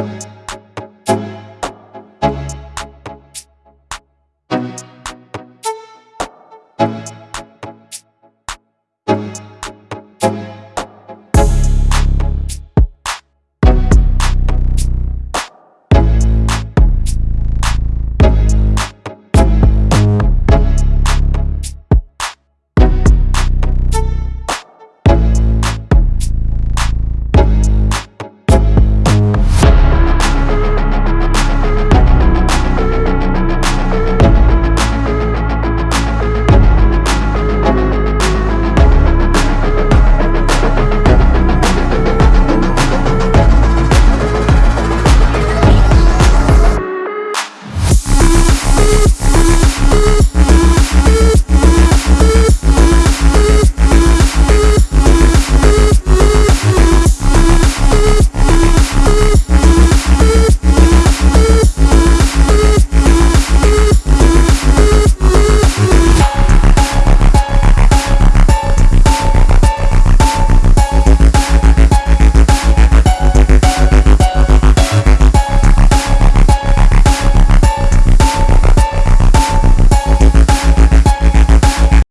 you